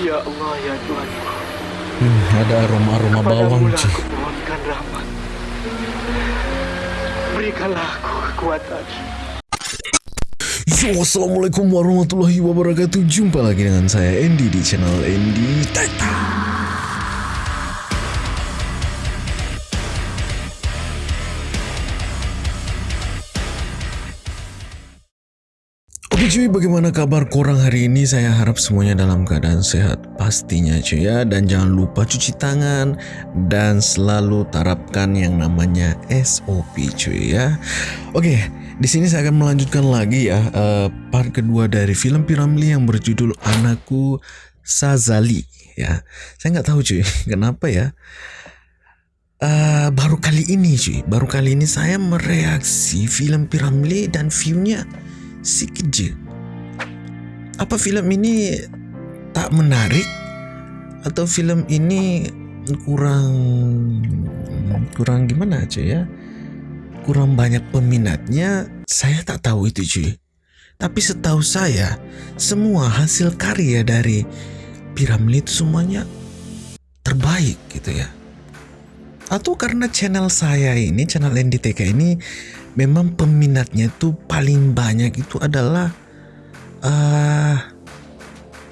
Ya Allah, ya Tuhan. Hmm, ada aroma-aroma bawang cuy. aku mohonkan rahmat. Berikanlah aku kekuatan. Yo, Assalamualaikum warahmatullahi wabarakatuh Jumpa lagi dengan saya Andy di channel Andy Tata cuy, bagaimana kabar korang hari ini? Saya harap semuanya dalam keadaan sehat pastinya cuy ya. Dan jangan lupa cuci tangan Dan selalu terapkan yang namanya SOP cuy ya. Oke, di sini saya akan melanjutkan lagi ya uh, Part kedua dari film Piramli yang berjudul Anakku Sazali ya. Saya nggak tahu cuy, kenapa ya. Uh, baru kali ini cuy, baru kali ini saya mereaksi film Piramli dan viewnya sikit je. Apa filem ini tak menarik atau filem ini kurang kurang gimana aja ya? Kurang banyak peminatnya, saya tak tahu itu cuy. Tapi setahu saya, semua hasil karya dari Piramli itu semuanya terbaik gitu ya. Atau karena channel saya ini, channel NDTK ini memang peminatnya itu paling banyak itu adalah uh,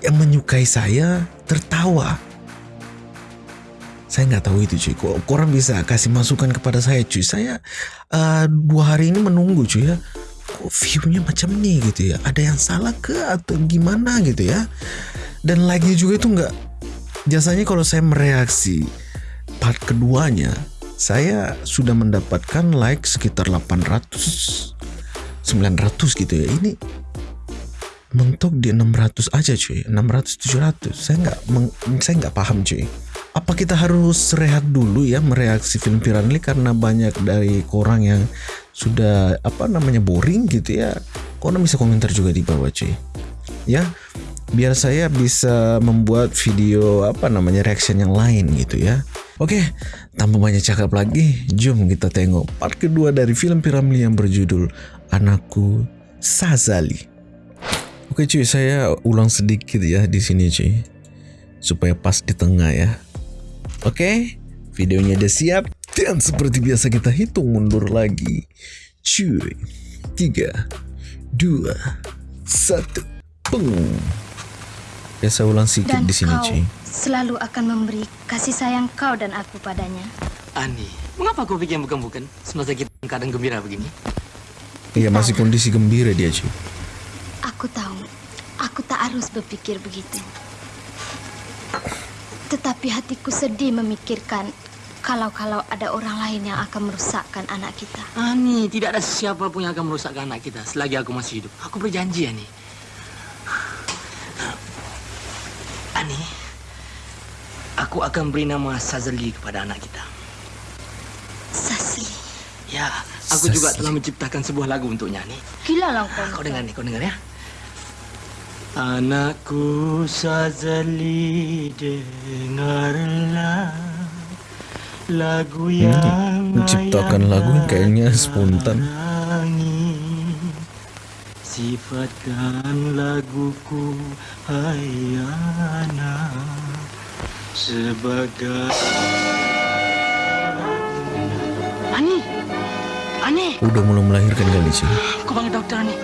yang menyukai saya tertawa. Saya nggak tahu itu cuy. Kok korang bisa kasih masukan kepada saya cuy. Saya uh, dua hari ini menunggu cuy ya. Kok viewnya macam nih gitu ya. Ada yang salah ke atau gimana gitu ya. Dan like-nya juga itu nggak. Biasanya kalau saya mereaksi part keduanya saya sudah mendapatkan like sekitar 800 900 gitu ya. Ini mentok di 600 aja cuy. 600 700 saya nggak saya nggak paham cuy. Apa kita harus rehat dulu ya mereaksi film Piranli karena banyak dari orang yang sudah apa namanya boring gitu ya? Korang bisa komentar juga di bawah cuy? Ya biar saya bisa membuat video apa namanya reaction yang lain gitu ya Oke, tanpa banyak cakap lagi, jom kita tengok part kedua dari film Piramli yang berjudul Anakku Sazali. Oke cuy, saya ulang sedikit ya di sini cuy, supaya pas di tengah ya. Oke, videonya udah siap dan seperti biasa kita hitung mundur lagi. Cuy, tiga, dua, satu, peng. Ya saya ulang sedikit Dan di sini kau cuy. selalu akan memberi kasih sayang kau dan aku padanya. Ani, mengapa kau bikin bukan-bukan semasa kita dalam keadaan gembira begini? Iya masih kondisi gembira dia cuy. Aku tahu, aku tak harus berpikir begitu. Tetapi hatiku sedih memikirkan kalau-kalau ada orang lain yang akan merusakkan anak kita. Ani, tidak ada siapa pun yang akan merusakkan anak kita selagi aku masih hidup. Aku berjanji, Ani. Ani, aku akan beri nama Sazali kepada anak kita. Sasli, Ya, aku juga Sazali. telah menciptakan sebuah lagu untuknya, Ani. gila lah kau. Kau dengar nih, kau dengar ya. Anakku Sazali dengarlah lagu yang menciptakan lagu yang kayaknya spontan. Sifatkan laguku hai anak sebagai Ani. Ani. Udah mulai melahirkan kali cuy. kau panggil dokter Ani.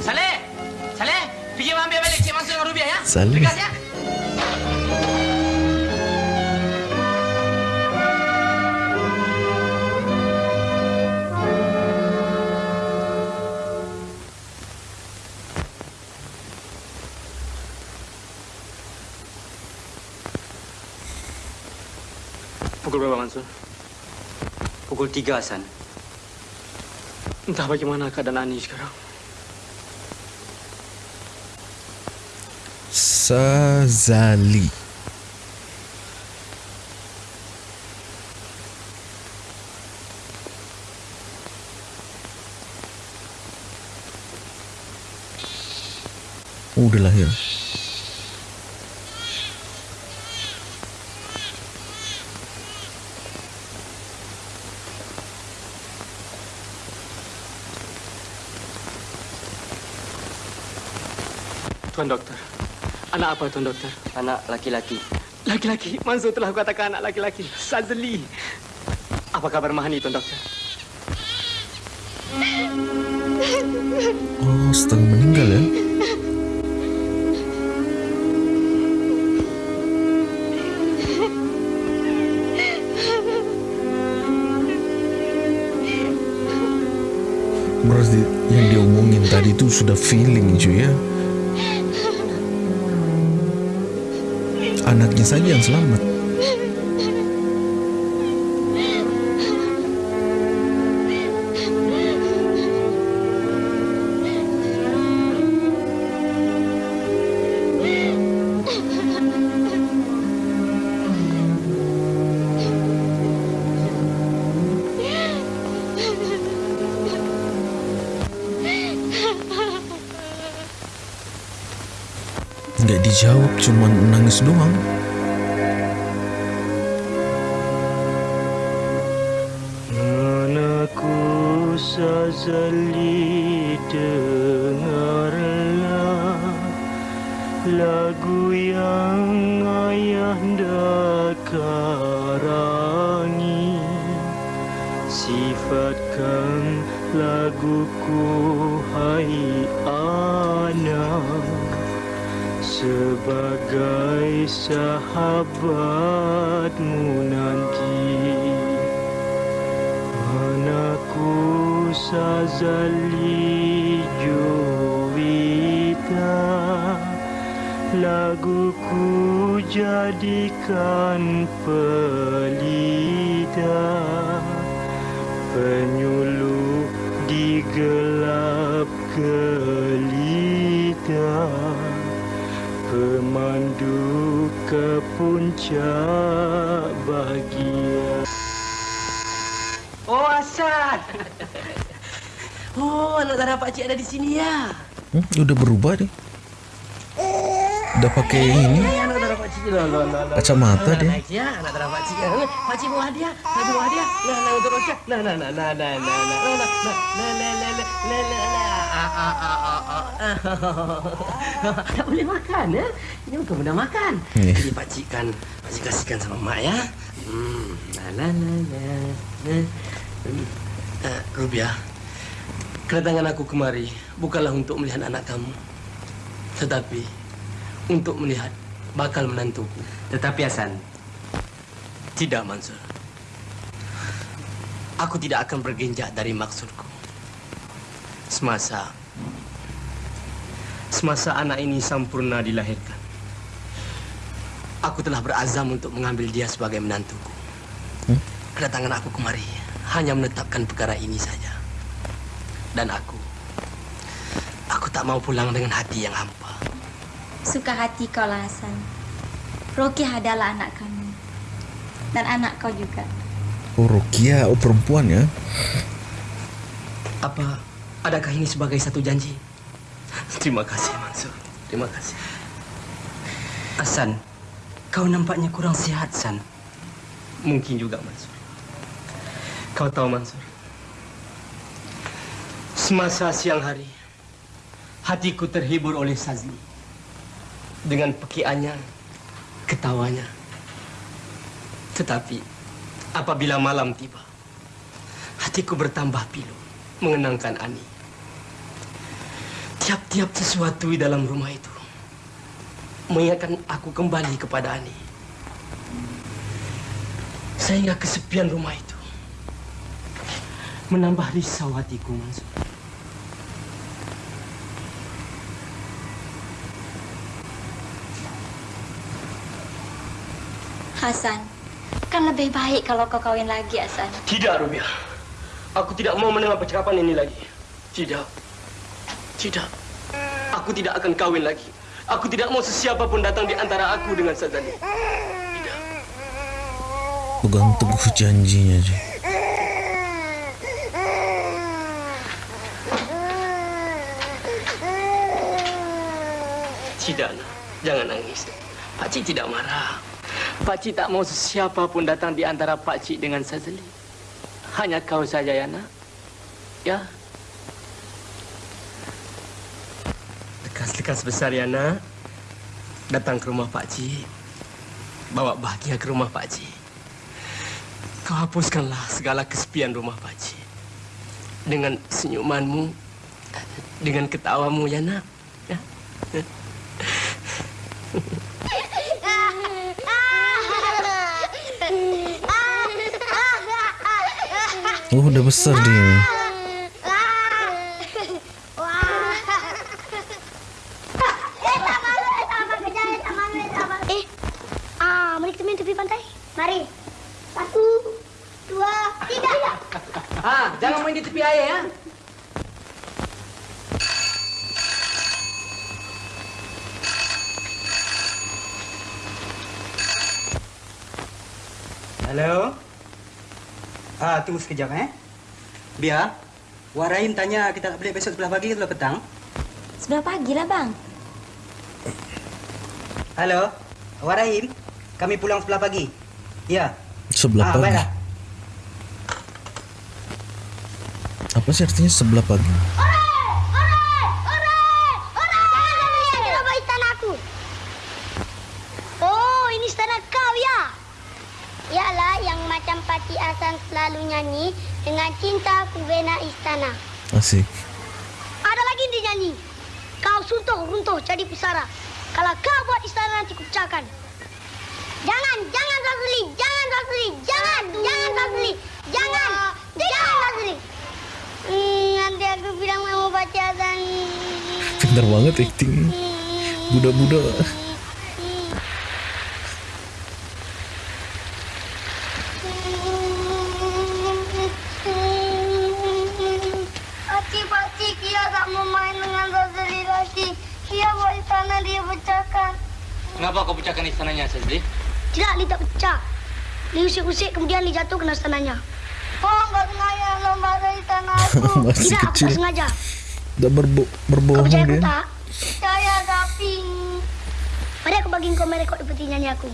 Saleh. Saleh. Pergi ambil balik Cik Mansur dengan Rubiah ya? Saleh. Tegas ya Mansur? Pukul 3 Hasan. Entah bagaimana keadaan Ani sekarang. Sazali. Oh, udah lahir. Tuan Dokter. Anak apa, Tuan Dokter? Anak laki-laki. Laki-laki. Mansur telah katakan anak laki-laki. Sazli. Apa kabar Mahani, Tuan Dokter? Oh, setengah meninggal ya. Berarti yang diomongin tadi itu sudah feeling cuy ya. Anaknya saja yang selamat. Hausnummer gelap gelita pemandu ke puncak bahagia Oh, Hasan. Oh, anak darah Pak Cik ada di sini ya. Hmm, udah berubah deh. Udah pakai ini Eh, anak darah Pak Cik. Loh, loh, loh, loh. kacamata dia. Naik ya, anak darah Pak Cik. Eh, Pak Cik bawa hadiah. Tadi bawa hadiah. Nah, nah, untuk Roca. Nah, nah, nah, nah, nah, nah, nah, nah, nah, nah, nah, nah, nah, nah, nah. Ah, ah, ah, ah, ah. Tak boleh makan, ya? Ini bukan benda makan. Jadi Pak Cik kan, Pak Cik kasihkan sama Mak, ya. Hmm, nah, nah, nah, nah. Hmm. Eh, Rubiah, kedatangan aku kemari bukanlah untuk melihat anak kamu, tetapi untuk melihat bakal menantuku. Tetapi Hasan, Tidak, Mansur. Aku tidak akan bergenjak dari maksudku. Semasa semasa anak ini sempurna dilahirkan, aku telah berazam untuk mengambil dia sebagai menantuku. Hmm? Kedatangan aku kemari hanya menetapkan perkara ini saja. Dan aku, aku tak mau pulang dengan hati yang hampa. Suka hati kau lah Hasan. Roki adalah anak kami. Dan anak kau juga. Oh, Rokia, oh perempuan ya. Apa adakah ini sebagai satu janji? Terima kasih, Mansur. Terima kasih. Hasan, kau nampaknya kurang sihat, San. Mungkin juga, Mansur. Kau tahu, Mansur. Semasa siang hari, hatiku terhibur oleh Sazli. Dengan pekiannya, ketawanya. Tetapi, apabila malam tiba, hatiku bertambah pilu mengenangkan Ani. Tiap-tiap sesuatu di dalam rumah itu mengingatkan aku kembali kepada Ani. Sehingga kesepian rumah itu menambah risau hatiku, Mansur. Hasan, kan lebih baik kalau kau kawin lagi, Hasan. Tidak, Rubia. Aku tidak mau mendengar percakapan ini lagi. Tidak. Tidak. Aku tidak akan kawin lagi. Aku tidak mau sesiapa pun datang di antara aku dengan Sazali. Tidak. Pegang teguh janjinya aja. Tidak, nak. Jangan nangis. Pak Cik tidak marah. Pak Cik tak mau sesiapa pun datang di antara Pak Cik dengan Sazali. Hanya kau saja, ya, nak. Ya. Lekas-lekas besar ya nak. Datang ke rumah Pak Cik. Bawa bahagia ke rumah Pak Cik. Kau hapuskanlah segala kesepian rumah Pak Cik. Dengan senyumanmu, dengan ketawamu ya nak. Ya. Oh, udah besar dia. Eh, ah, mari kita main tepi pantai. Mari. Satu, dua, tiga. Ah, jangan main di tepi air ya. Halo. Ah, tunggu sekejap eh. Biar. Warain tanya kita nak balik besok sebelah pagi ke sebelah petang? Sebelah pagi lah, Bang. Halo. Warain, kami pulang sebelah pagi. Ya. Sebelah ah, pagi. baiklah. Apa sih artinya sebelah pagi? Kenapa istana aku? Oh, ini istana kau ya? Yalah, yang macam Pati Asan selalu nyanyi dengan cinta ku bina istana. Asik. Ada lagi dia nyanyi. Kau suntuh runtuh jadi pusara. Kalau kau buat istana nanti ku pecahkan. Jangan, jangan Razuli, jangan Razuli, jangan, jangan Razuli, jangan, jangan Razuli. Hmm, nanti aku bilang mau baca Asan. Pintar banget acting. Budak-budak. Li usik-usik kemudian Li jatuh kena istananya. Oh, enggak sengaja lo marah istana aku. Masih Tidak, aku kecil. tak sengaja. Udah berbo Kau berbohong percaya aku dia. tak? Percaya tapi... Mari aku bagi kau merekod seperti nyanyi aku.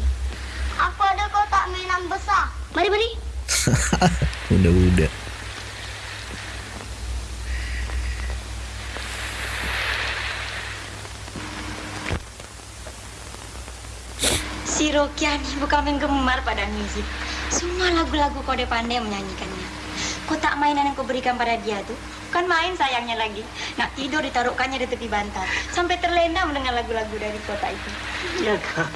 Aku ada kotak mainan besar. Mari, mari. Udah-udah. Si Rokia ni bukan penggemar pada musik. Semua lagu-lagu dia pandai menyanyikannya. Kotak mainan yang kau berikan pada dia tu bukan main sayangnya lagi. Nak tidur ditaruhkannya di tepi bantal. Sampai terlena mendengar lagu-lagu dari kotak itu. Ya kak.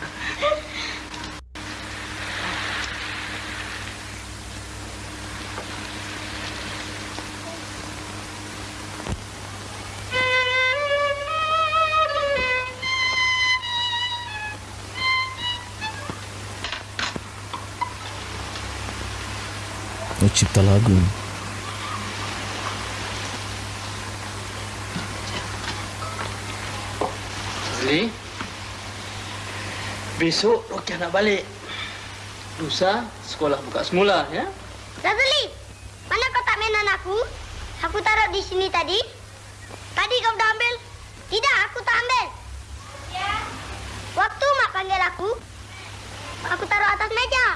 Cipta lagu. Sazli. Besok Rokiah nak balik. Lusa sekolah buka semula ya. Razuli, mana kotak mainan aku? Aku taruh di sini tadi. Tadi kau dah ambil? Tidak, aku tak ambil. Ya. Waktu mak panggil aku, aku taruh atas meja.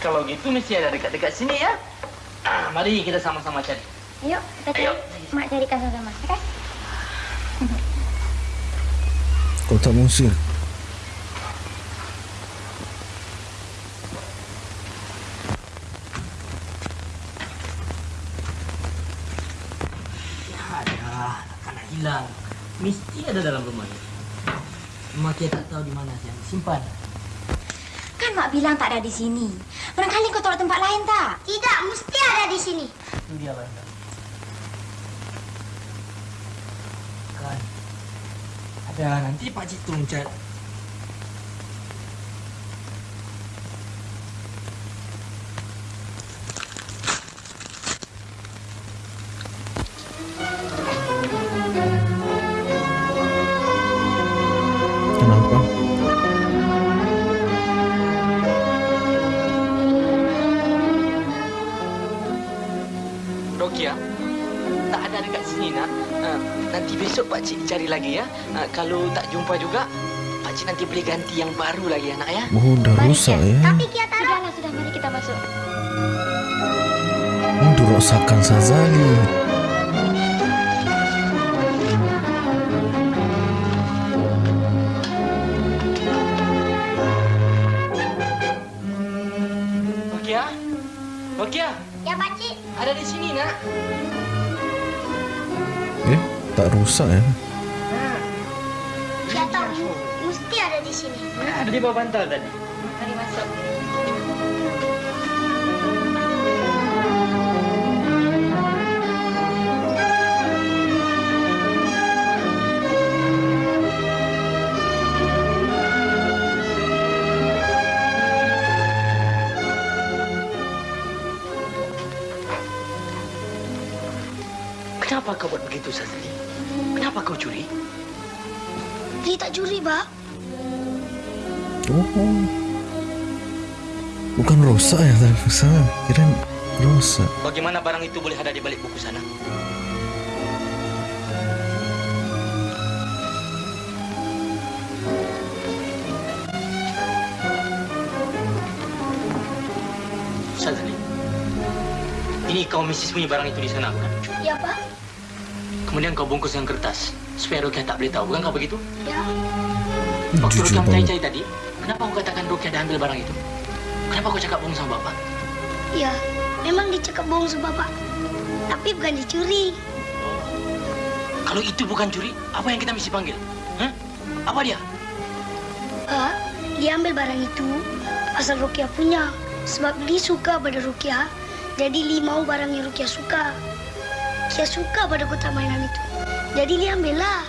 Kalau gitu mesti ada dekat-dekat sini ya. Ah, mari kita sama-sama cari. Yuk, kita cari. Mak carikan sama-sama. Okay? Ya ada, anak hilang. Mesti ada dalam rumah ini. Mak kita tak tahu di mana dia simpan. Kan mak bilang tak ada di sini. Barangkali kau taruh tempat lain tak? Tidak, mesti ada di sini. Itu dia bang. Kan. Ada nanti Pak Citung cat. kalau tak jumpa juga, Pak Cik nanti beli ganti yang baru lagi anak ya. Oh, dah mari rosak ya. Tapi kita taruh. Sudahlah, sudah. Mari kita masuk. Hmm, Untuk rosakkan Sazali. Ya, Pak ya, Ada di sini, nak. Eh, tak rusak, ya. Eh? Di bawah bantal tadi. Mari masuk. Kenapa kau buat begitu, Sazali? Kenapa kau curi? Dia tak curi, Pak. Oh. Bukan rosak ya tadi rusak. Kira rosak. Bagaimana barang itu boleh ada di balik buku sana? Sazali, ini kau mesti sembunyi barang itu di sana, bukan? Ya, Pak. Kemudian kau bungkus dengan kertas supaya Rukia tak boleh tahu, bukan kau begitu? Ya. Waktu Jujur Rukia banget. mencari tadi, kenapa kau katakan Rukia dah ambil barang itu? Kenapa kau cakap bohong sama bapak? Ya, memang dia cakap bohong sama Bapak. Tapi bukan dicuri. Kalau itu bukan curi, apa yang kita mesti panggil? Hah? Apa dia? Pak, dia ambil barang itu asal Rukia punya. Sebab dia suka pada Rukia, jadi Lee mau barang yang Rukia suka. Dia suka pada kotak mainan itu. Jadi dia ambil lah.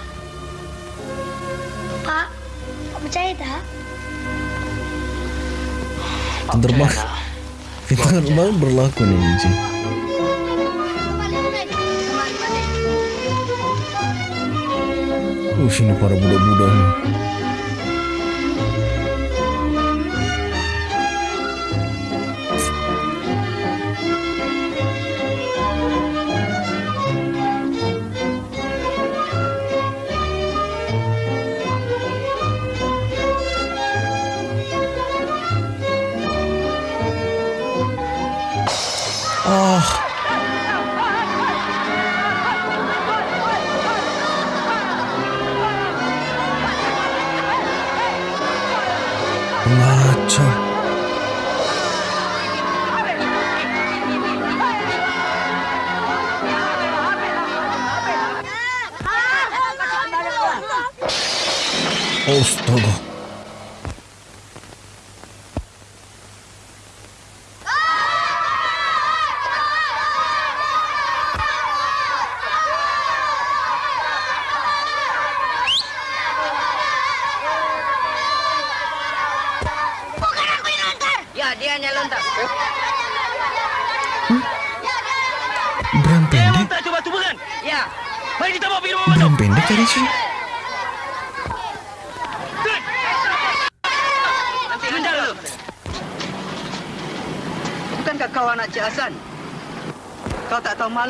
Pak, Pak percaya tak? Terbang. tak? Kita kan berlaku nih Biji. Uh, sini para budak-budak nih. Pengacau. Astaga. Ya,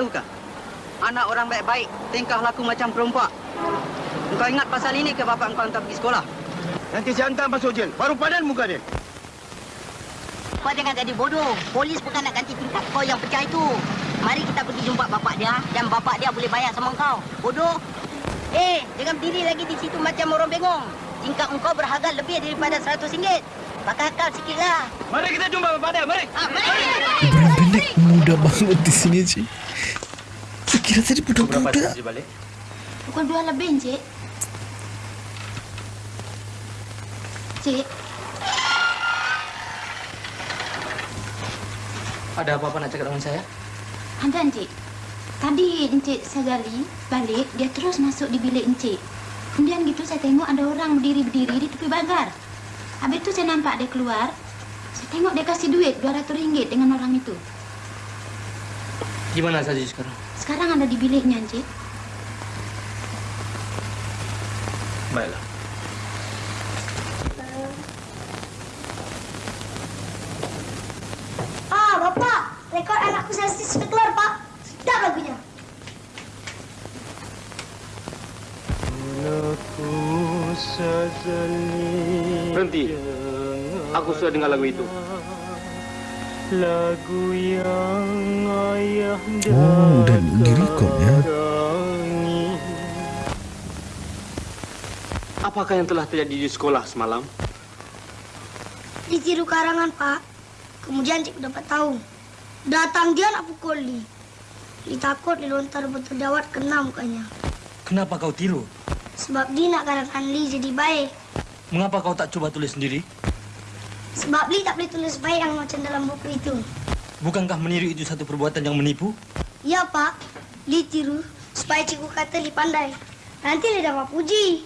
malu kah? Anak orang baik-baik, tingkah laku macam perempuan. Kau ingat pasal ini ke bapak kau hantar pergi sekolah? Nanti saya hantar masuk jel. Baru padan muka dia. Kau jangan jadi bodoh. Polis bukan nak ganti tingkap kau yang pecah itu. Mari kita pergi jumpa bapak dia dan bapak dia boleh bayar sama kau. Bodoh. Eh, jangan berdiri lagi di situ macam orang bengong. Tingkap engkau berharga lebih daripada seratus ringgit. Pakai akal sikitlah. Mari kita jumpa bapak dia. Mari. Ah, mari. Beram pendek muda banget di sini sih. Kira tadi Berapa budak-budak. balik? Pukul dua lebih, Encik. Cik, Ada apa-apa nak cakap dengan saya? ada Encik. Tadi Encik Sagali balik, dia terus masuk di bilik Encik. Kemudian gitu saya tengok ada orang berdiri-berdiri di tepi pagar. Habis itu saya nampak dia keluar. Saya tengok dia kasih duit 200 ringgit dengan orang itu. Di mana saja sekarang? Sekarang ada di biliknya, Encik. Baiklah. Ah, Bapak, rekod anakku sensi sudah keluar, Pak. Sedap lagunya. Berhenti. Aku sudah dengar lagu itu. Oh, udah direkod ya. Apakah yang telah terjadi di sekolah semalam? Ditiru karangan, Pak. Kemudian Cik dapat tahu. Datang dia nak pukul Li. Li takut Li lontar botol dawat kena mukanya. Kenapa kau tiru? Sebab dia nak kadang Li jadi baik. Mengapa kau tak cuba tulis sendiri? Sebab Li tak boleh tulis baik yang macam dalam buku itu. Bukankah meniru itu satu perbuatan yang menipu? Ya, Pak. Li tiru supaya cikgu kata Li pandai. Nanti Li dapat puji.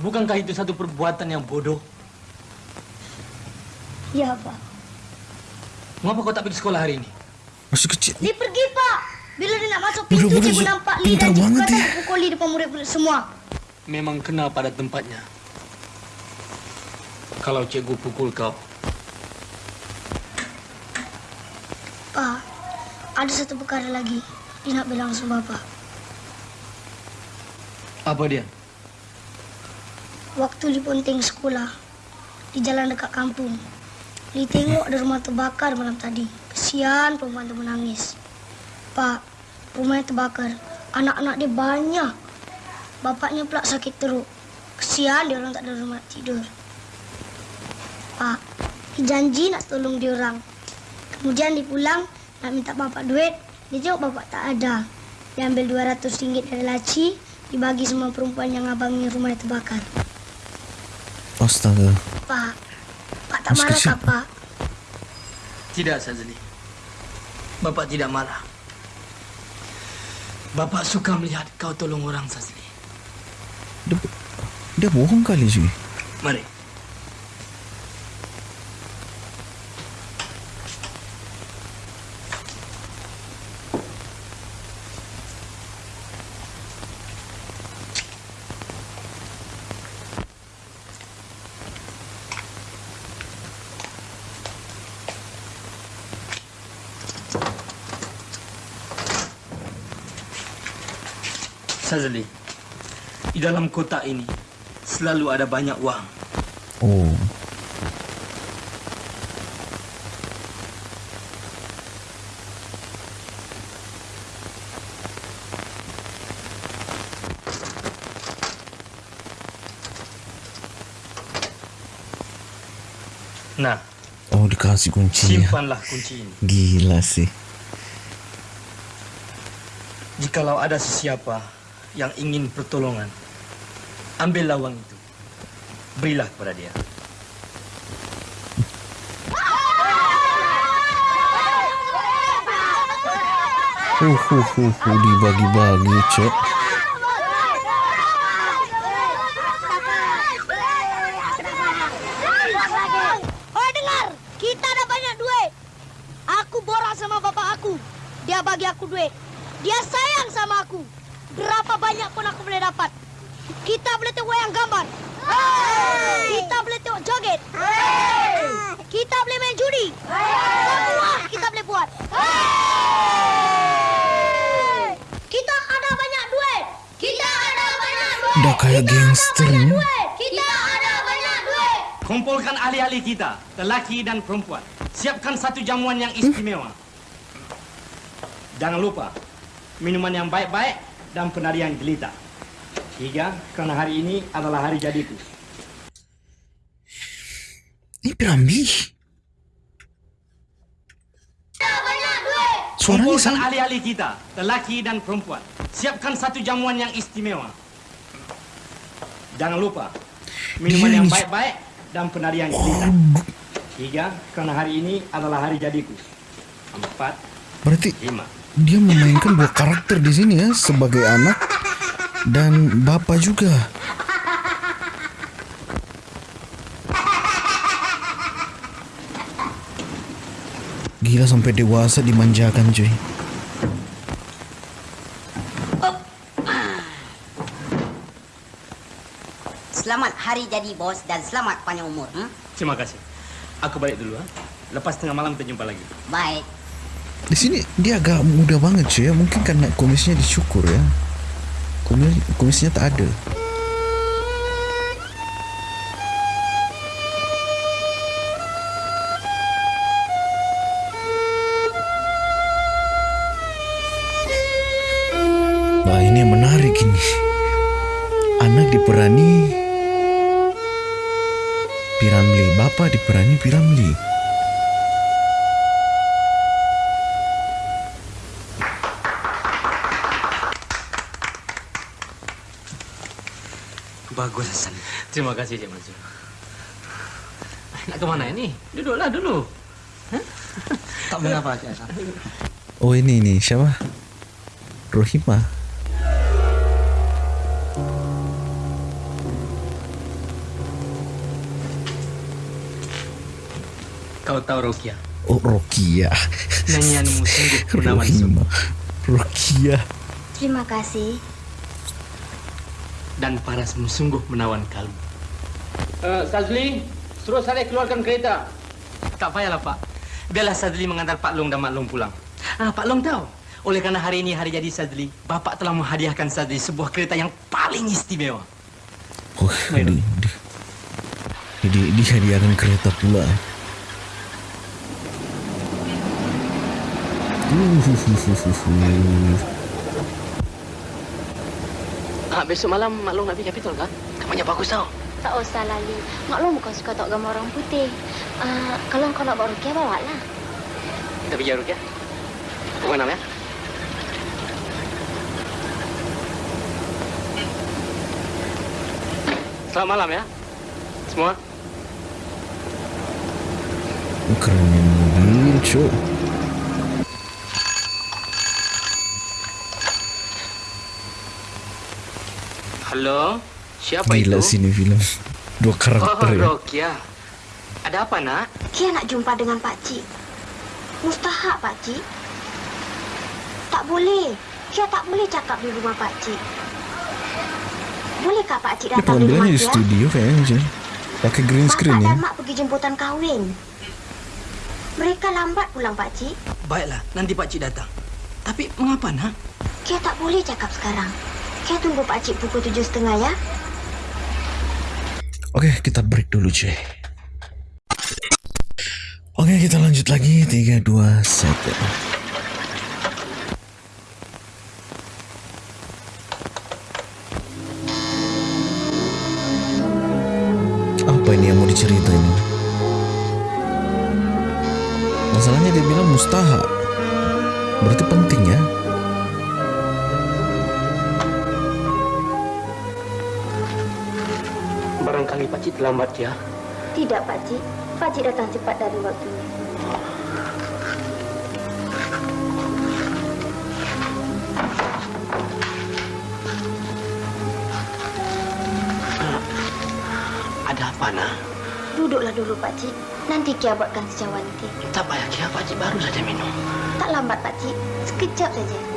Bukankah itu satu perbuatan yang bodoh? Ya, Pak. Mengapa kau tak pergi sekolah hari ini? Masih kecil. Li pergi, Pak. Bila dia nak masuk pintu, cikgu nampak Li pintar dan cikgu banget kata ya. pukul Li depan murid-murid semua. Memang kena pada tempatnya. Kalau cikgu pukul kau, Pak, ada satu perkara lagi. Dia nak bilang sama Bapak. apa dia? Waktu Li ponting sekolah, di jalan dekat kampung, Li tengok ada rumah terbakar malam tadi. Kesian perempuan tu menangis. Pak, rumah terbakar, anak-anak dia banyak. Bapaknya pula sakit teruk. Kesian dia orang tak ada rumah tidur. Pak, Li janji nak tolong dia orang. Kemudian dia pulang, nak minta bapak duit. Dia tengok bapak tak ada. Dia ambil RM200 dari laci, dibagi semua perempuan yang abangi rumah yang terbakar. Astaga. Pak, Pak tak Mas marah tak, Pak? Tidak, Sazali. Bapak tidak marah. Bapak suka melihat kau tolong orang, Sazali. Dia, dia bohong kali cuy. Mari. Sazali, di dalam kotak ini selalu ada banyak wang. Oh. Nah, Oh dikasih kuncinya. simpanlah kunci ini. Gila sih. Jikalau ada sesiapa yang ingin pertolongan, ambillah wang itu. Berilah kepada dia. Huh, huh, huh, huh, dibagi-bagi cek. Oh dengar, kita ada banyak duit. Aku borak sama bapak aku. Dia bagi aku duit. Dia sayang sama aku. Berapa banyak pun aku boleh dapat. Kita boleh tengok wayang gambar. Kita boleh tengok joget. Kita boleh main judi. Semua kita boleh buat. Kita ada banyak duit. Kita ada banyak duit. Dah kayak gangster ni. Kita ada banyak duit. Kumpulkan ahli-ahli kita, lelaki dan perempuan. Siapkan satu jamuan yang istimewa. Jangan lupa, minuman yang baik-baik dan penarian jelita. Tiga, kerana hari ini adalah hari jadiku. Ini Piramli. Suaranya Kumpulkan sama. ahli-ahli kita, lelaki dan perempuan. Siapkan satu jamuan yang istimewa. Jangan lupa, minuman yang baik-baik dan penarian jelita. Tiga, kerana hari ini adalah hari jadiku. Empat, Berarti lima. dia memainkan dua karakter di sini ya sebagai anak dan bapa juga. Gila sampai dewasa dimanjakan cuy. Selamat hari jadi bos dan selamat panjang umur. Hmm? Terima kasih. Aku balik dulu. Ha? Lepas tengah malam kita jumpa lagi. Baik. Di sini dia agak muda banget cuy ya. Mungkin karena kumisnya dicukur ya. Kumis kumisnya tak ada. Bapak diperani Piramli. Bagus, Hasan. Terima kasih, Cik Mansur. Nak ke mana ini? Duduklah dulu. Tak mengapa, Cik Hasan. Oh ini nih siapa? Rohima. Tahu Rokia? Oh Rokia. Nyanyianmu sungguh menawan Rohima. Rokia. Terima kasih. dan parasmu sungguh menawan kalbu. Uh, Sazli, suruh saya keluarkan kereta. Tak payahlah, Pak. Biarlah Sadli mengantar Pak Long dan Mak Long pulang. Ah, Pak Long tahu. Oleh kerana hari ini hari jadi Sadli, Bapak telah menghadiahkan Sadli sebuah kereta yang paling istimewa. Oh, di, di, di, dihadiahkan kereta pula. Ah, besok malam Mak Long nak pergi Capitol kan? Kamarnya bagus tau. Tak usah Lali. Mak Long bukan suka tengok gambar orang putih. Uh, kalau kau nak bawa rukia, bawa lah. Kita pergi Aruk ya. Pukul enam ya. Selamat malam ya. Semua. kerennya mobil, cok. Halo, siapa Gila itu? sini film. Dua Oh, karakter ya. Rokia. Ada apa, nak? Kia nak jumpa dengan Pak Cik. Mustahak, Pak Cik. Tak boleh. Kia tak boleh cakap di rumah Pak Cik. Bolehkah Pak Cik Ini datang di rumah pengambilannya di Kia? studio kayaknya macam ni. Pakai green screen Bapak ya. dan Mak pergi jemputan kahwin. Mereka lambat pulang, Pak Cik. Baiklah, nanti Pak Cik datang. Tapi mengapa, nak? Kia tak boleh cakap sekarang. Kia tunggu Pak Cik pukul tujuh setengah ya. Oke, kita break dulu cuy. Oke, kita lanjut lagi. 3, 2, 1. Apa ini yang mau diceritain? Masalahnya dia bilang mustahak. Berarti penting ya. Barangkali Pak Cik terlambat ya. Tidak, Pak Cik. Datang cepat dari waktunya. Ada apa, nak? Duduklah dulu, Pak Cik. Nanti Kia buatkan secawanti. Tak payah, Kia. Pak Cik baru saja minum. Tak lambat, Pak Cik. Sekejap saja.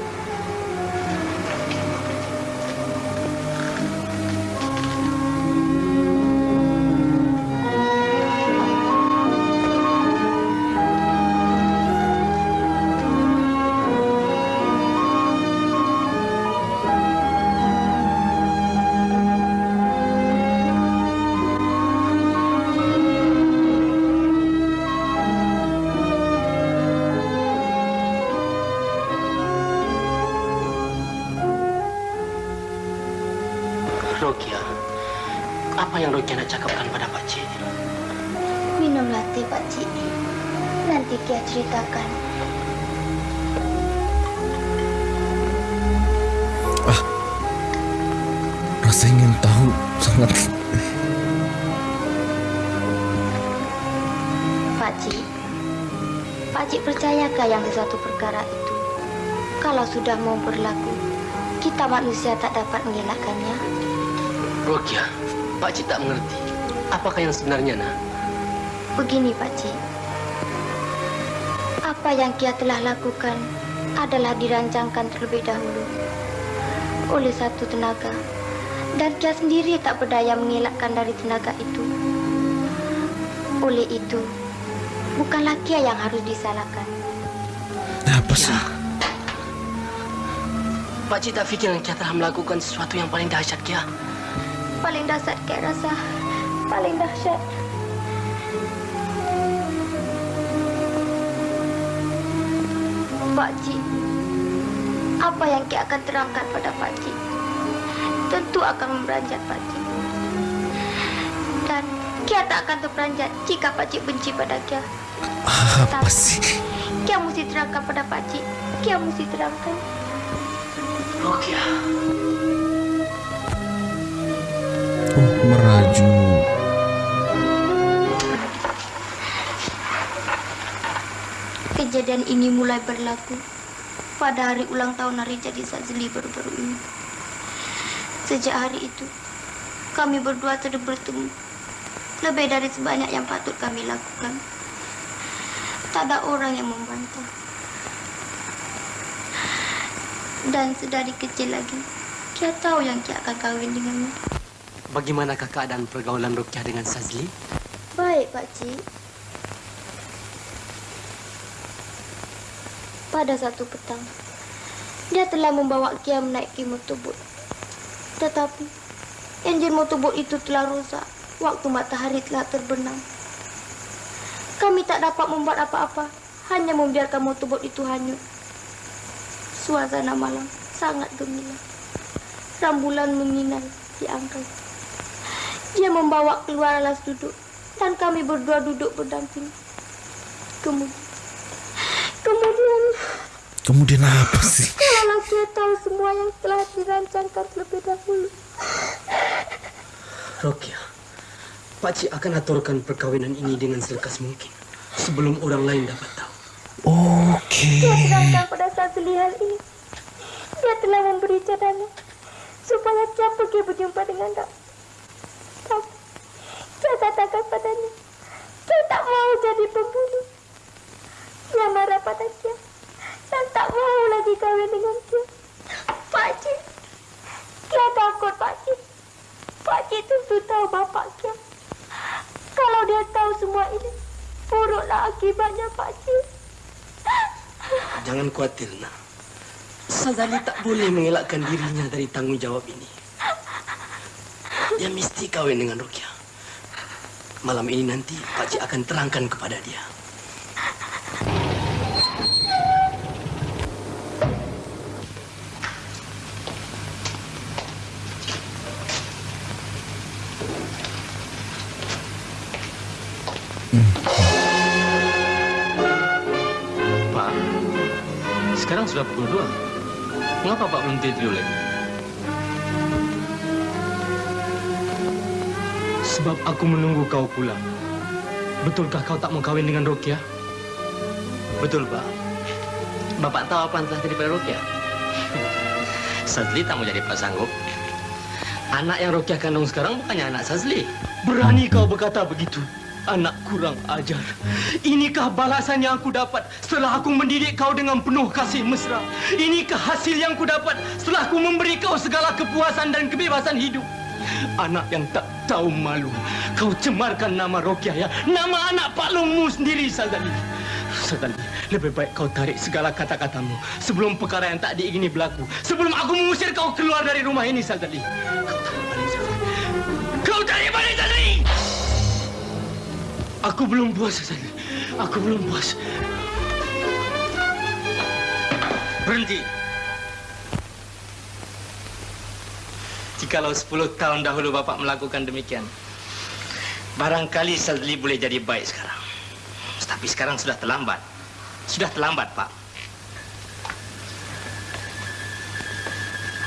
Kita manusia tak dapat mengelakkannya. Rokia, Pak Cik tak mengerti. Apakah yang sebenarnya, nak? Begini, Pak Cik. Apa yang Kia telah lakukan adalah dirancangkan terlebih dahulu oleh satu tenaga. Dan Kia sendiri tak berdaya mengelakkan dari tenaga itu. Oleh itu, bukanlah Kia yang harus disalahkan. Apa sih? Pak Cik tak fikir Kia telah melakukan sesuatu yang paling dahsyat, Kia. Paling dahsyat Kia rasa. Paling dahsyat. Pak Cik, apa yang Kia akan terangkan pada Pak Cik? Tentu akan memberanjat Pak Cik. Dan Kia tak akan terperanjat jika Pak Cik benci pada Kia. Apa sih? Kia mesti terangkan pada Pak Cik. Kia mesti terangkan. Rokia, Oh, meraju. Kejadian ini mulai berlaku pada hari ulang tahun hari jadi Sazli baru-baru ini. Sejak hari itu, kami berdua sudah bertemu lebih dari sebanyak yang patut kami lakukan. Tak ada orang yang membantah. Dan sedari kecil lagi, Kia tahu yang Kia akan kahwin denganmu. Bagaimanakah keadaan pergaulan Rukyah dengan Sazli? Baik, Pak Cik. Pada satu petang, dia telah membawa Kia menaiki motorbot. Tetapi, enjin motorbot itu telah rusak waktu matahari telah terbenam. Kami tak dapat membuat apa-apa, hanya membiarkan motorbot itu hanyut. Suasana malam sangat gemilang. Rambulan menyinar di angkasa. Dia membawa keluar alas duduk dan kami berdua duduk berdamping. Kemudian, kemudian, Kemudian apa sih? kalau dia tahu semua yang telah dirancangkan terlebih dahulu. Rukyah, Pakcik akan aturkan perkawinan ini dengan selekas mungkin. Sebelum orang lain dapat tahu. Oke. Dia sedangkan pada saat hal ini, dia telah memberi cadangan supaya dia pergi berjumpa dengan Dok. Tapi, dia katakan padanya, dia tak mau jadi pembunuh. Dia marah pada dia dan tak mau lagi kahwin dengan dia. Pakcik, dia takut Pakcik. Pakcik tentu tahu bapak dia. Kalau dia tahu semua ini, buruklah akibatnya Pakcik. Jangan khawatir, nak. Sazali tak boleh mengelakkan dirinya dari tanggungjawab ini. Dia mesti kahwin dengan Rukyah. Malam ini nanti Pakcik akan terangkan kepada dia. Sekarang sudah pukul dua. Mengapa Pak belum tidur lagi? Sebab aku menunggu kau pulang. Betulkah kau tak mau kahwin dengan Rukyah? Betul, Pak. Bapak tahu apa yang telah terjadi pada Rukyah? Sazli tak mau jadi Pak Sanggup. Anak yang Rukyah kandung sekarang bukannya anak Sazli. Berani kau berkata begitu? Anak kurang ajar. Inikah balasan yang aku dapat setelah aku mendidik kau dengan penuh kasih mesra? Inikah hasil yang ku dapat setelah aku memberi kau segala kepuasan dan kebebasan hidup? Anak yang tak tahu malu. Kau cemarkan nama Rokiah ya. Nama anak Pak Longmu sendiri, Sazali. Sazali, lebih baik kau tarik segala kata-katamu sebelum perkara yang tak diingini berlaku. Sebelum aku mengusir kau keluar dari rumah ini, Sazali. Kau tarik balik, Sazali! Aku belum puas, Sazali. Aku belum puas. Berhenti. Jikalau 10 tahun dahulu Bapak melakukan demikian, barangkali Sazli boleh jadi baik sekarang. Tapi sekarang sudah terlambat. Sudah terlambat, Pak.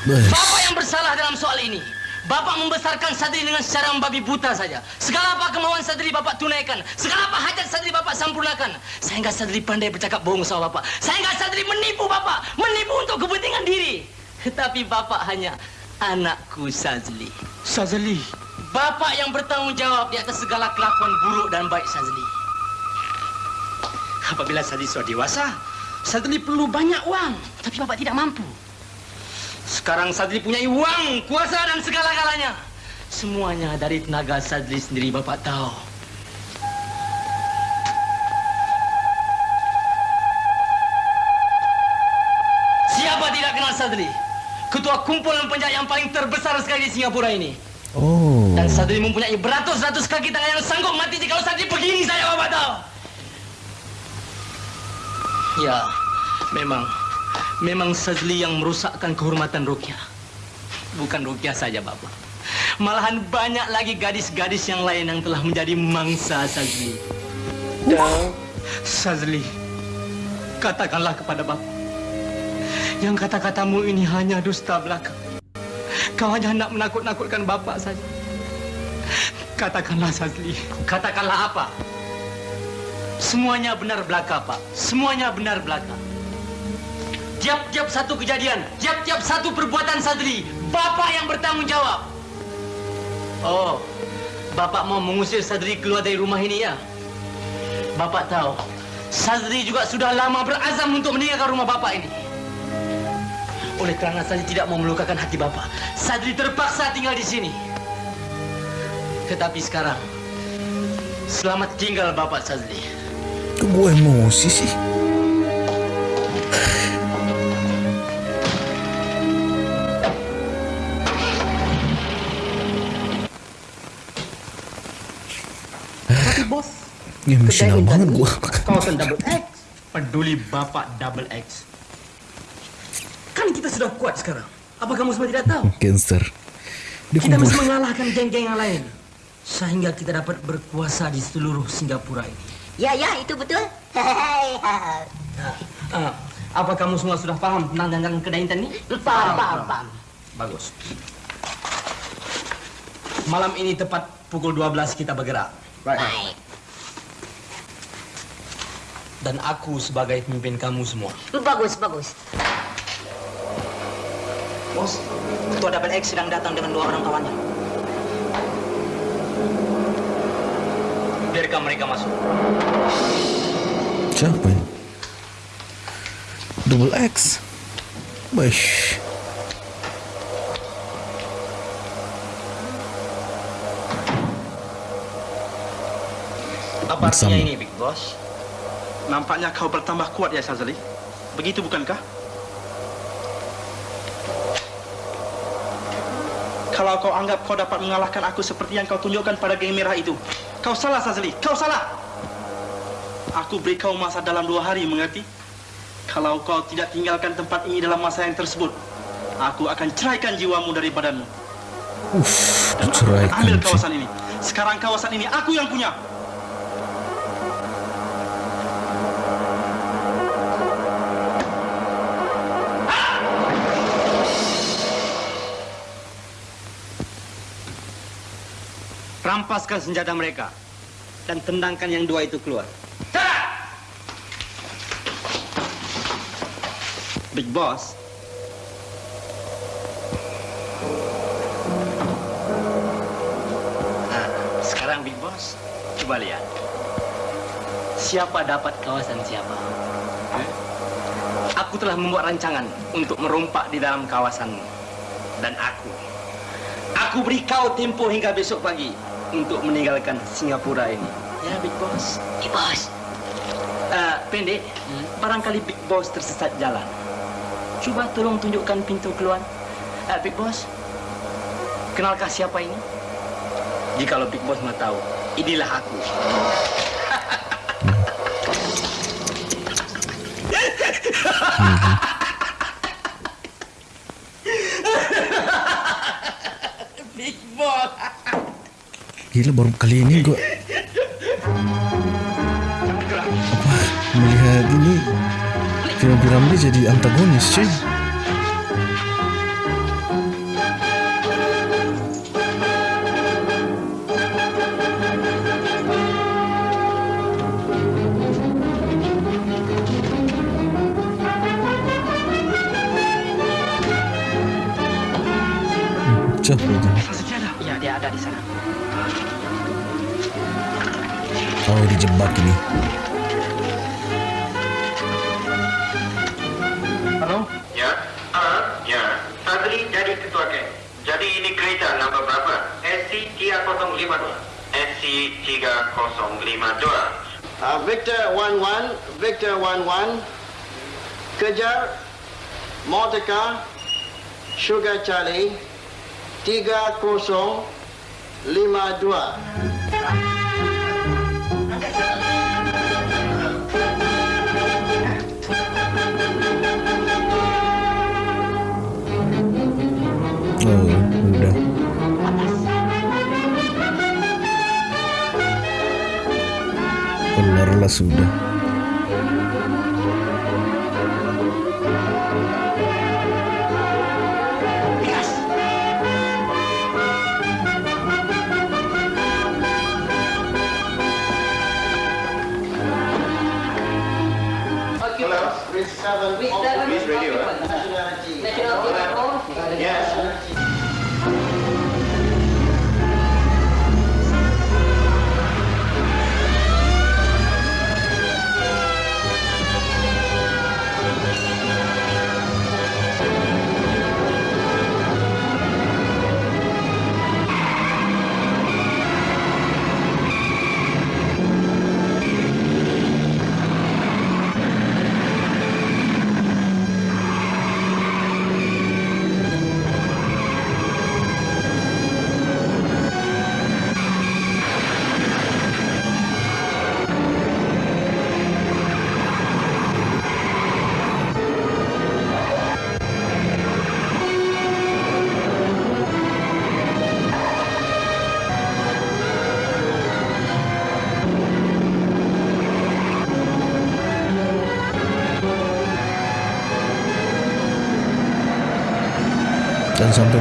Bapak yang bersalah dalam soal ini. Bapak membesarkan Sadri dengan secara membabi buta saja. Segala apa kemauan Sadri Bapak tunaikan. Segala apa hajat Sadri Bapak sempurnakan. Sehingga Sadri pandai bercakap bohong sama Bapak. Sehingga Sadri menipu Bapak. Menipu untuk kepentingan diri. Tetapi Bapak hanya anakku Sazli. Sazli? Bapak yang bertanggung jawab di atas segala kelakuan buruk dan baik Sazli. Apabila Sazli sudah dewasa, Sazli perlu banyak uang. Tapi Bapak tidak mampu. Sekarang Sadli punya uang, kuasa dan segala-galanya. Semuanya dari tenaga Sadli sendiri Bapak tahu. Siapa tidak kenal Sadli? Ketua kumpulan penjahat yang paling terbesar sekali di Singapura ini. Oh. Dan Sadli mempunyai beratus-ratus kaki tangan yang sanggup mati jika Sadli begini saya Bapak tahu. Ya, memang Memang Sazli yang merusakkan kehormatan Rukyah. Bukan Rukyah saja, Bapak. Malahan banyak lagi gadis-gadis yang lain yang telah menjadi mangsa Sazli. Dan Sazli, katakanlah kepada Bapak. Yang kata-katamu ini hanya dusta belaka. Kau hanya hendak menakut-nakutkan Bapak saja. Katakanlah Sazli. Katakanlah apa? Semuanya benar belaka, Pak. Semuanya benar belaka. Tiap-tiap satu kejadian, tiap-tiap satu perbuatan Sadri, Bapak yang bertanggung jawab. Oh, Bapak mau mengusir Sadri keluar dari rumah ini ya? Bapak tahu, Sadri juga sudah lama berazam untuk meninggalkan rumah Bapak ini. Oleh kerana Sadri tidak mau melukakan hati Bapak, Sadri terpaksa tinggal di sini. Tetapi sekarang, selamat tinggal Bapak Sadri. Gue emosi Ya emosional banget gue. kawasan double X. Peduli Bapak double X. Kan kita sudah kuat sekarang. Apa kamu semua tidak tahu? Cancer. Dia Kita mesti mengalahkan geng-geng yang lain. Sehingga kita dapat berkuasa di seluruh Singapura ini. Ya, ya, itu betul. Ah, apa kamu semua sudah paham tentang dagangan kedai Intan ini? Paham, paham, paham. Bagus. Malam ini tepat pukul 12 kita bergerak. Baik. Dan aku sebagai pemimpin kamu semua. Bagus, bagus. Bos, Ketua Double X sedang datang dengan dua orang kawannya. Biarkan mereka masuk. Siapa ini? Double X. Bash. Apa artinya ini, Big Boss? Nampaknya kau bertambah kuat ya Sazali. Begitu bukankah? Kalau kau anggap kau dapat mengalahkan aku seperti yang kau tunjukkan pada geng merah itu, kau salah Sazali, kau salah. Aku beri kau masa dalam dua hari, mengerti? Kalau kau tidak tinggalkan tempat ini dalam masa yang tersebut, aku akan ceraikan jiwamu dari badanmu. Uff, diceraikan ambil kawasan ini. Sekarang kawasan ini aku yang punya. Rampaskan senjata mereka dan tendangkan yang dua itu keluar. Big Boss. Nah, sekarang Big Boss, coba lihat. Siapa dapat kawasan siapa? Eh? Aku telah membuat rancangan untuk merompak di dalam kawasanmu. Dan aku, aku beri kau tempo hingga besok pagi untuk meninggalkan Singapura ini. Ya, Big Boss. Big Boss. Uh, pendek, barangkali Big Boss tersesat jalan. Cuba tolong tunjukkan pintu keluar. Uh, Big Boss, kenalkah siapa ini? Jikalau Big Boss mau tahu, inilah aku. Big Boss. Gila baru kali ini gue apa melihat ini film-film dia jadi antagonis cuy. 11, kejar Motorcar Sugar Charlie 3052. Oh udah. Keluarlah sudah.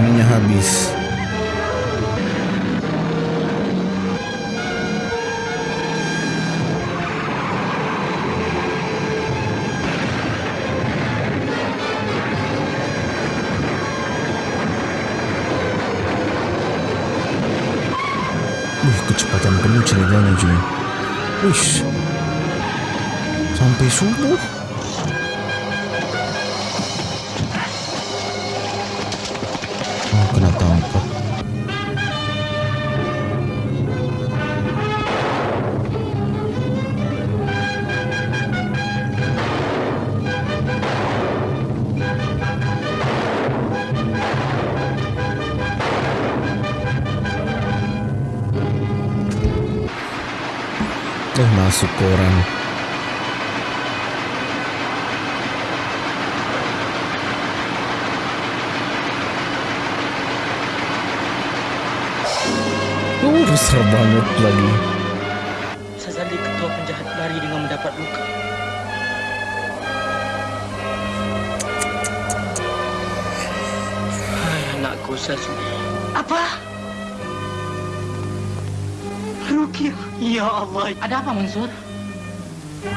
Dan sampai masuk koran. Uh, besar banget lagi. Sazali ketua penjahat lari dengan mendapat luka. Hai anakku Sazali. Ya Allah. Ada apa Mansur?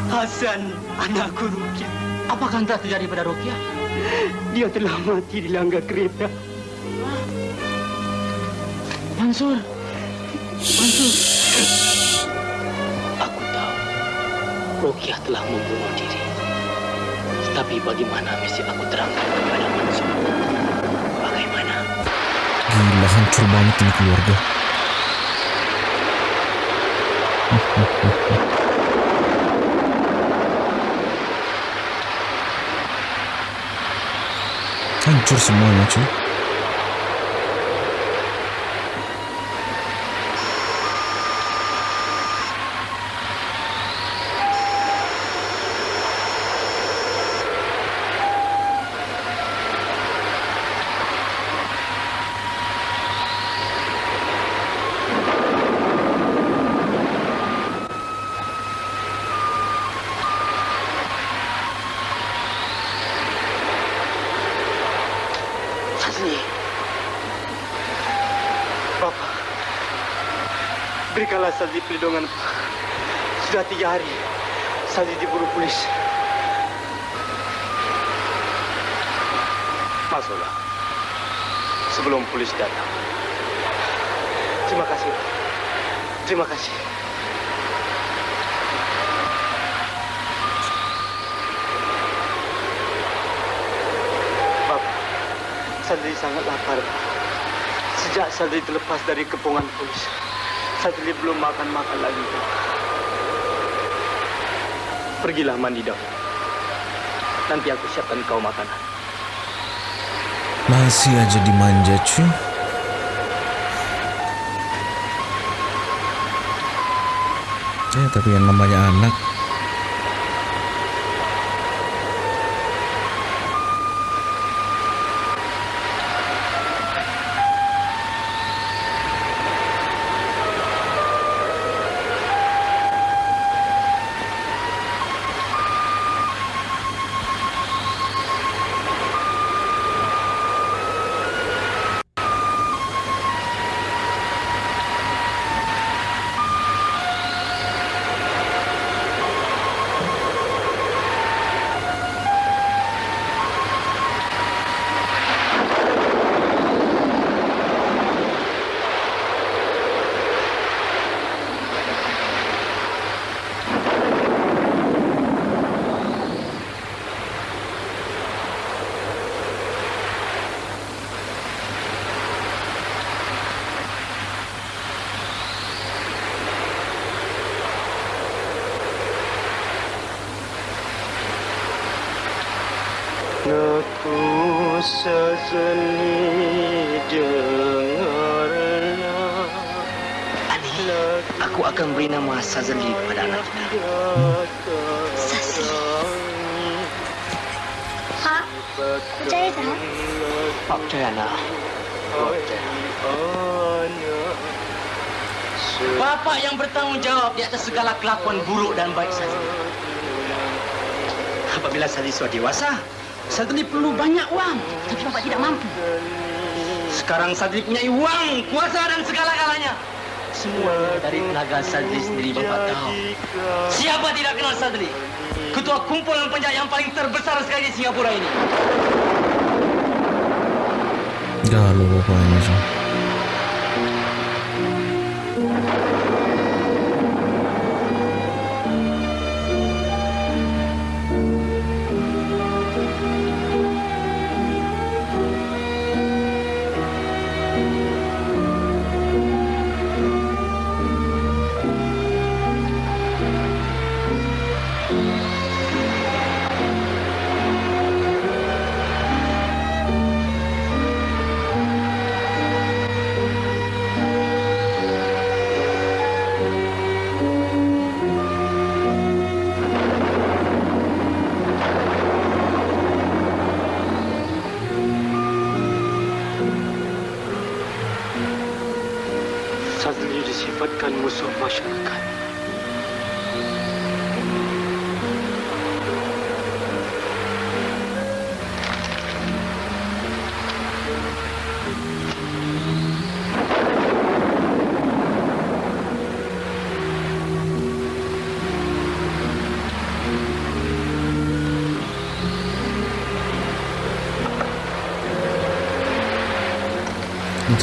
Hasan, anakku Rukia. Apakah yang telah terjadi pada Rukia? Dia telah mati di langgar kereta. Mansur. Mansur. Aku tahu Rukia telah membunuh diri. Tetapi bagaimana mesti aku terangkan kepada Mansur? Bagaimana? Gila, hancur banget ini keluarga. Hancur semuanya cuy. Sazli. Bapak. Berikanlah Sazli perlindungan. Sudah tiga hari. Sazli diburu polis. Masuklah. Sebelum polis datang. Terima kasih. Terima kasih. Sadri sangat lapar. Sejak Sadri terlepas dari kepungan polis, Sadri belum makan-makan lagi. Pergilah mandi dahulu. Nanti aku siapkan kau makanan. Masih aja dimanja cuy. Ya tapi yang namanya anak atas segala kelakuan buruk dan baik Sazli. Apabila Sazli sudah dewasa, Sazli perlu banyak wang. Tapi Bapak tidak mampu. Sekarang Sadri punya uang, kuasa dan segala-galanya. Semua dari tenaga Sadri sendiri Bapak tahu. Siapa tidak kenal Sadri? Ketua kumpulan penjahat yang paling terbesar sekali di Singapura ini. Galau sih. Sadri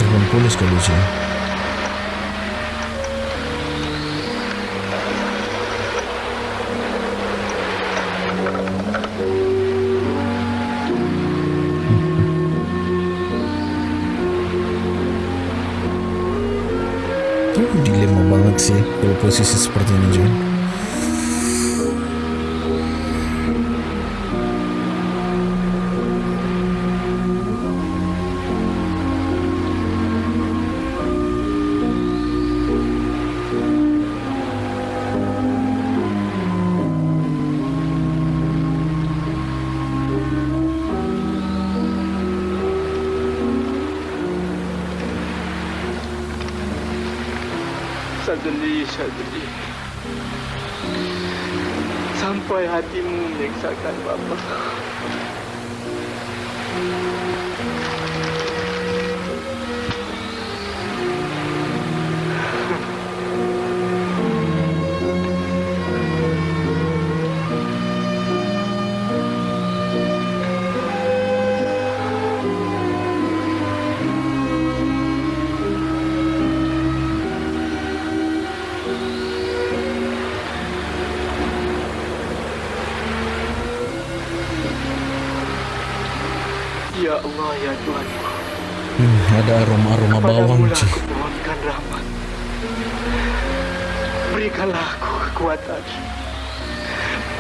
Telepon polis kali sih. Tuh dilema banget sih kalau posisi seperti ada aroma-aroma bawang aku mohonkan rahmat. Berikanlah aku kekuatan.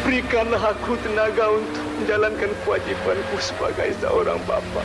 Berikanlah aku tenaga untuk menjalankan kewajipanku sebagai seorang bapa.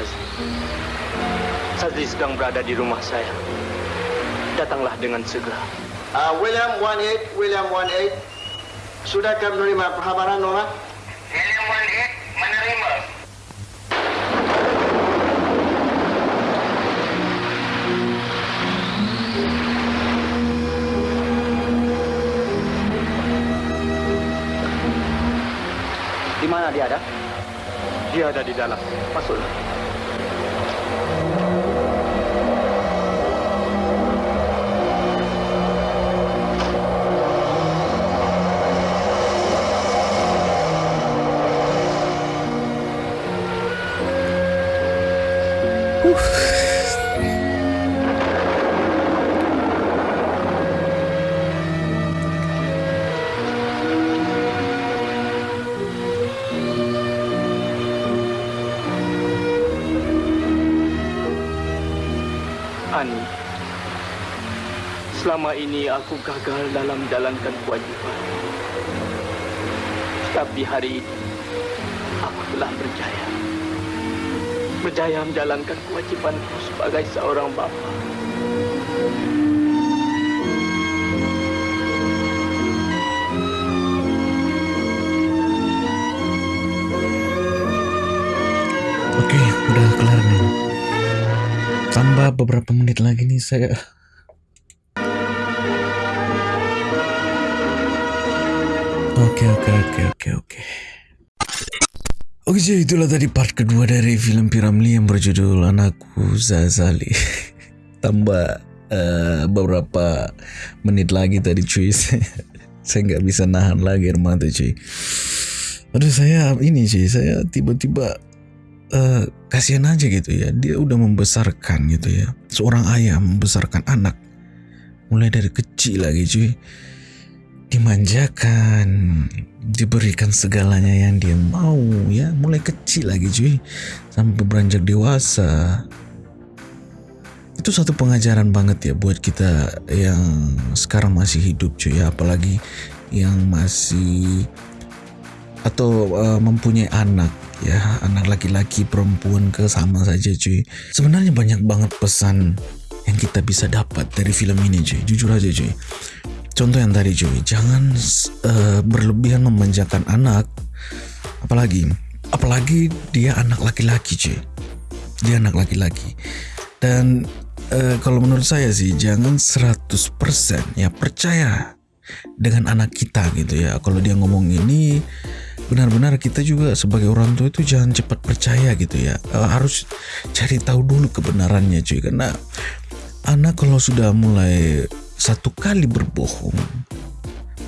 Sazli. Sazli sedang berada di rumah saya. Datanglah dengan segera. Uh, William 18, William 18. Sudahkah menerima perkhabaran, Nora? William 18 menerima. Di mana dia ada? Dia ada di dalam. Masuklah. Selama ini aku gagal dalam menjalankan kewajipan. Tapi hari ini, aku telah berjaya. Berjaya menjalankan kewajipanku sebagai seorang bapa. Oke, udah kelar nih. Tambah beberapa menit lagi nih saya. Oke, oke, oke, oke, oke. Oke, jadi itulah tadi part kedua dari film Piramli yang berjudul Anakku Zazali. Tambah eh, beberapa menit lagi tadi cuy. saya nggak bisa nahan lagi air mata cuy. Aduh saya ini cuy, saya tiba-tiba eh, kasihan aja gitu ya. Dia udah membesarkan gitu ya. Seorang ayah membesarkan anak mulai dari kecil lagi cuy. Dimanjakan, diberikan segalanya yang dia mau ya, mulai kecil lagi cuy. Sampai beranjak dewasa. Itu satu pengajaran banget ya buat kita yang sekarang masih hidup cuy ya, apalagi yang masih atau uh, mempunyai anak ya. Anak laki-laki perempuan ke sama saja cuy. Sebenarnya banyak banget pesan yang kita bisa dapat dari film ini cuy. Jujur aja cuy contoh yang tadi cuy. Jangan uh, berlebihan memanjakan anak. Apalagi apalagi dia anak laki-laki cuy. Dia anak laki-laki. Dan uh, kalau menurut saya sih jangan 100% ya percaya dengan anak kita gitu ya. Kalau dia ngomong ini benar-benar kita juga sebagai orang tua itu jangan cepat percaya gitu ya. Uh, harus cari tahu dulu kebenarannya cuy. Karena anak kalau sudah mulai satu kali berbohong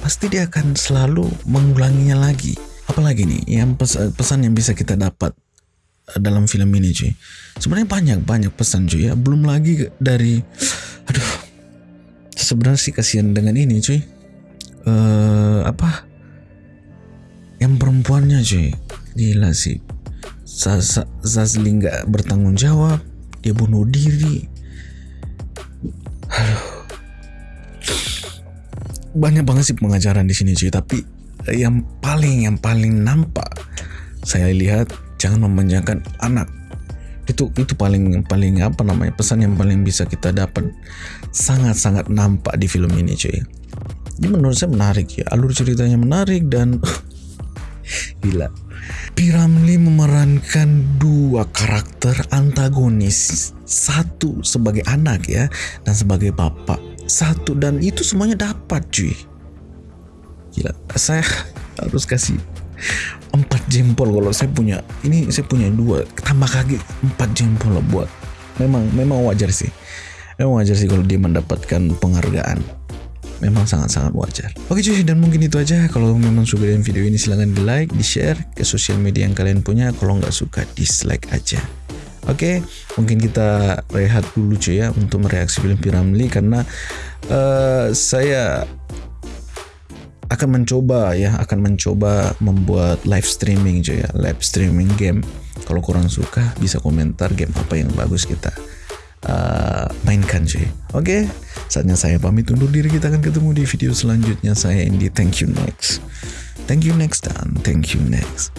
pasti dia akan selalu mengulanginya lagi. Apalagi nih yang pes pesan yang bisa kita dapat dalam film ini cuy. Sebenarnya banyak banyak pesan cuy ya. Belum lagi dari aduh sebenarnya sih kasihan dengan ini cuy. Uh, apa? Yang perempuannya cuy. Gila sih. Zazli nggak bertanggung jawab dia bunuh diri banyak banget sih pengajaran di sini cuy tapi yang paling yang paling nampak saya lihat jangan memanjakan anak. Itu itu paling paling apa namanya pesan yang paling bisa kita dapat. Sangat sangat nampak di film ini cuy ini menurut saya menarik ya. Alur ceritanya menarik dan gila. Piramli memerankan dua karakter antagonis. Satu sebagai anak ya dan sebagai bapak satu dan itu semuanya dapat cuy gila saya harus kasih empat jempol kalau saya punya ini saya punya dua tambah lagi empat jempol buat memang memang wajar sih memang wajar sih kalau dia mendapatkan penghargaan memang sangat-sangat wajar. Oke cuy, dan mungkin itu aja. Kalau memang suka dengan video ini silahkan di like, di share ke sosial media yang kalian punya. Kalau nggak suka, dislike aja. Oke, mungkin kita rehat dulu cuy ya untuk mereaksi film Piramli karena uh, saya akan mencoba ya, akan mencoba membuat live streaming cuy ya, live streaming game. Kalau kurang suka, bisa komentar game apa yang bagus kita uh, mainkan cuy. Oke, saatnya saya pamit undur diri. Kita akan ketemu di video selanjutnya. Saya Andy. Thank you next. Thank you next dan thank you next.